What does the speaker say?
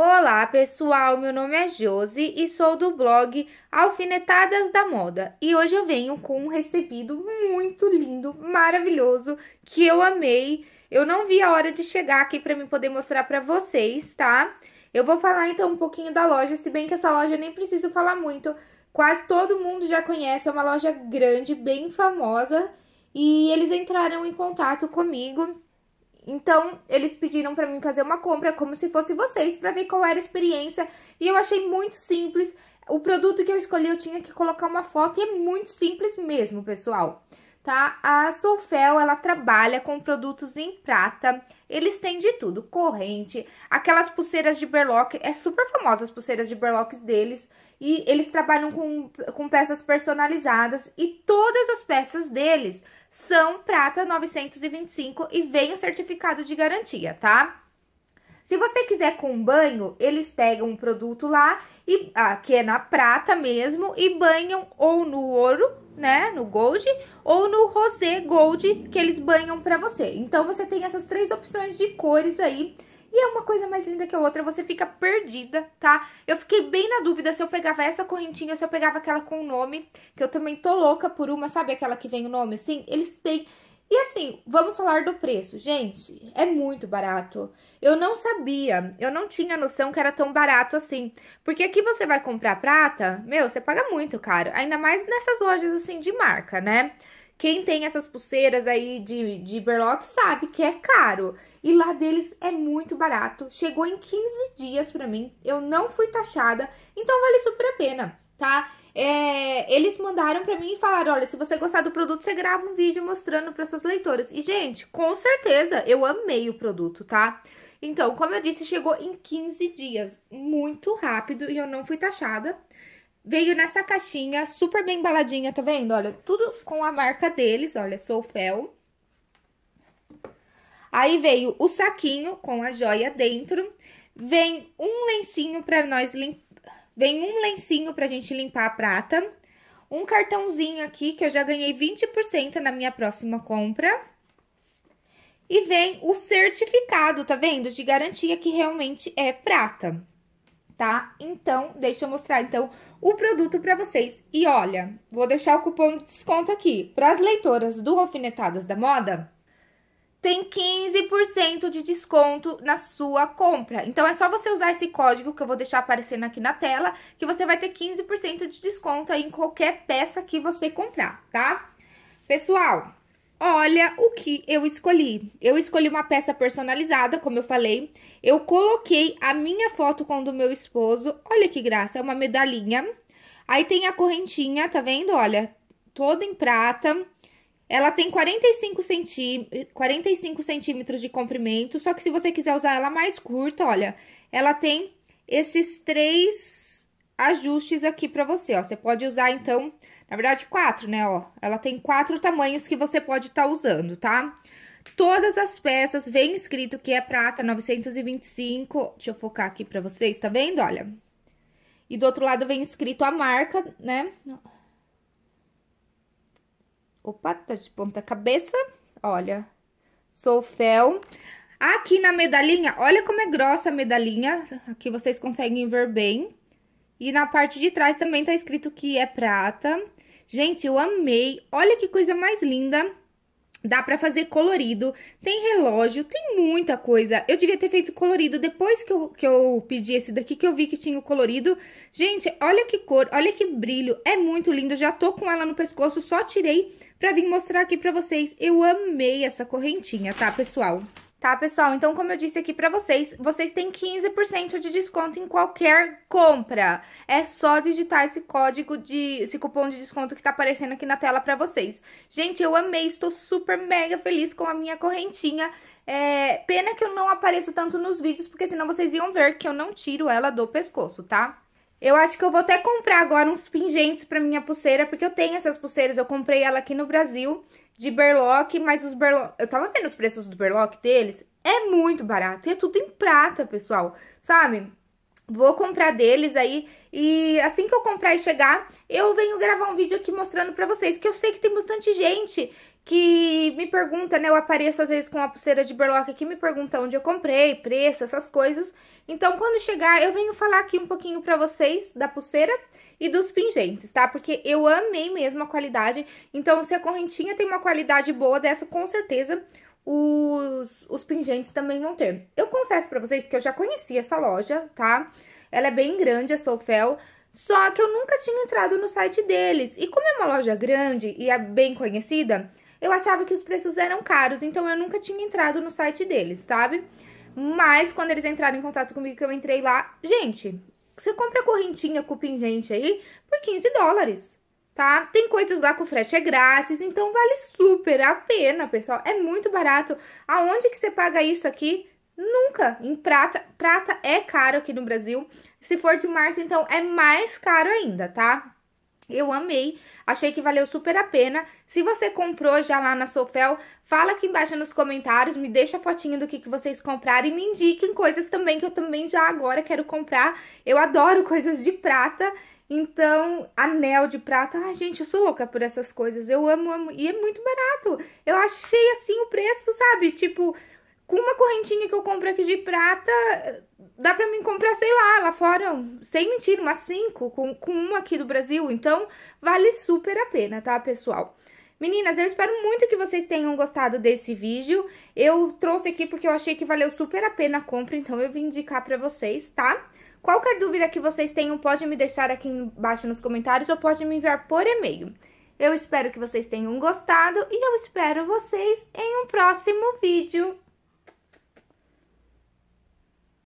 Olá, pessoal. Meu nome é Josi e sou do blog Alfinetadas da Moda. E hoje eu venho com um recebido muito lindo, maravilhoso, que eu amei. Eu não vi a hora de chegar aqui para mim poder mostrar para vocês, tá? Eu vou falar então um pouquinho da loja, se bem que essa loja eu nem preciso falar muito. Quase todo mundo já conhece, é uma loja grande, bem famosa. E eles entraram em contato comigo então, eles pediram para mim fazer uma compra como se fosse vocês, para ver qual era a experiência. E eu achei muito simples. O produto que eu escolhi, eu tinha que colocar uma foto e é muito simples mesmo, pessoal. Tá? A Soufel, ela trabalha com produtos em prata. Eles têm de tudo, corrente, aquelas pulseiras de berlock, é super famosa as pulseiras de berlocks deles. E eles trabalham com, com peças personalizadas e todas as peças deles são prata 925 e vem o certificado de garantia, tá? Se você quiser com banho, eles pegam um produto lá, e ah, que é na prata mesmo, e banham ou no ouro, né, no gold, ou no rosé gold, que eles banham pra você. Então, você tem essas três opções de cores aí, e é uma coisa mais linda que a outra, você fica perdida, tá? Eu fiquei bem na dúvida se eu pegava essa correntinha ou se eu pegava aquela com o nome, que eu também tô louca por uma, sabe aquela que vem o nome assim? Eles têm... E assim, vamos falar do preço. Gente, é muito barato. Eu não sabia, eu não tinha noção que era tão barato assim. Porque aqui você vai comprar prata, meu, você paga muito caro. Ainda mais nessas lojas assim de marca, né? Quem tem essas pulseiras aí de, de berlock sabe que é caro. E lá deles é muito barato. Chegou em 15 dias pra mim. Eu não fui taxada, então vale super a pena, tá? É, eles mandaram pra mim e falaram, olha, se você gostar do produto, você grava um vídeo mostrando para suas leitoras. E, gente, com certeza, eu amei o produto, tá? Então, como eu disse, chegou em 15 dias, muito rápido, e eu não fui taxada. Veio nessa caixinha super bem embaladinha, tá vendo? Olha, tudo com a marca deles, olha, Soufel. Aí veio o saquinho com a joia dentro. Vem um lencinho pra nós limpar. Vem um lencinho pra gente limpar a prata. Um cartãozinho aqui, que eu já ganhei 20% na minha próxima compra. E vem o certificado, tá vendo? De garantia que realmente é prata tá? Então, deixa eu mostrar, então, o produto pra vocês. E olha, vou deixar o cupom de desconto aqui. Para as leitoras do Alfinetadas da Moda, tem 15% de desconto na sua compra. Então, é só você usar esse código que eu vou deixar aparecendo aqui na tela, que você vai ter 15% de desconto aí em qualquer peça que você comprar, tá? Pessoal, Olha o que eu escolhi. Eu escolhi uma peça personalizada, como eu falei. Eu coloquei a minha foto com a do meu esposo. Olha que graça, é uma medalhinha. Aí tem a correntinha, tá vendo? Olha, toda em prata. Ela tem 45, centí 45 centímetros de comprimento, só que se você quiser usar ela mais curta, olha, ela tem esses três ajustes aqui pra você, ó. Você pode usar, então, na verdade, quatro, né, ó. Ela tem quatro tamanhos que você pode estar tá usando, tá? Todas as peças vem escrito que é prata 925. Deixa eu focar aqui pra vocês, tá vendo? Olha. E do outro lado vem escrito a marca, né? Opa, tá de ponta cabeça. Olha. Sou fel. Aqui na medalhinha, olha como é grossa a medalhinha. Aqui vocês conseguem ver bem. E na parte de trás também tá escrito que é prata. Gente, eu amei. Olha que coisa mais linda. Dá pra fazer colorido, tem relógio, tem muita coisa. Eu devia ter feito colorido depois que eu, que eu pedi esse daqui, que eu vi que tinha o colorido. Gente, olha que cor, olha que brilho, é muito lindo. Já tô com ela no pescoço, só tirei pra vir mostrar aqui pra vocês. Eu amei essa correntinha, tá, pessoal? Tá, pessoal? Então, como eu disse aqui pra vocês, vocês têm 15% de desconto em qualquer compra. É só digitar esse código de... esse cupom de desconto que tá aparecendo aqui na tela pra vocês. Gente, eu amei, estou super mega feliz com a minha correntinha. É, pena que eu não apareço tanto nos vídeos, porque senão vocês iam ver que eu não tiro ela do pescoço, tá? Eu acho que eu vou até comprar agora uns pingentes pra minha pulseira, porque eu tenho essas pulseiras, eu comprei ela aqui no Brasil de berlock, mas os berlock... Eu tava vendo os preços do berlock deles, é muito barato. E é tudo em prata, pessoal, sabe? Vou comprar deles aí e assim que eu comprar e chegar, eu venho gravar um vídeo aqui mostrando pra vocês, que eu sei que tem bastante gente que me pergunta, né? Eu apareço às vezes com a pulseira de berlock aqui, me pergunta onde eu comprei, preço, essas coisas. Então, quando chegar, eu venho falar aqui um pouquinho pra vocês da pulseira e dos pingentes, tá? Porque eu amei mesmo a qualidade. Então, se a correntinha tem uma qualidade boa dessa, com certeza os, os pingentes também vão ter. Eu confesso pra vocês que eu já conheci essa loja, tá? Ela é bem grande, a Soufel. Só que eu nunca tinha entrado no site deles. E como é uma loja grande e é bem conhecida, eu achava que os preços eram caros, então eu nunca tinha entrado no site deles, sabe? Mas quando eles entraram em contato comigo, que eu entrei lá, gente, você compra correntinha com pingente aí por 15 dólares, tá? Tem coisas lá com frete é grátis, então vale super a pena, pessoal. É muito barato. Aonde que você paga isso aqui? Nunca. Em prata, prata é caro aqui no Brasil. Se for de marca, então é mais caro ainda, tá? Eu amei, achei que valeu super a pena. Se você comprou já lá na Sofel, fala aqui embaixo nos comentários, me deixa a fotinho do que, que vocês compraram e me indiquem coisas também que eu também já agora quero comprar. Eu adoro coisas de prata, então anel de prata, ai gente, eu sou louca por essas coisas, eu amo, amo, e é muito barato. Eu achei assim o preço, sabe, tipo com uma correntinha que eu compro aqui de prata, dá pra mim comprar, sei lá, lá fora, sem mentira, umas cinco, com, com uma aqui do Brasil. Então, vale super a pena, tá, pessoal? Meninas, eu espero muito que vocês tenham gostado desse vídeo. Eu trouxe aqui porque eu achei que valeu super a pena a compra, então eu vim indicar pra vocês, tá? Qualquer dúvida que vocês tenham, pode me deixar aqui embaixo nos comentários ou pode me enviar por e-mail. Eu espero que vocês tenham gostado e eu espero vocês em um próximo vídeo.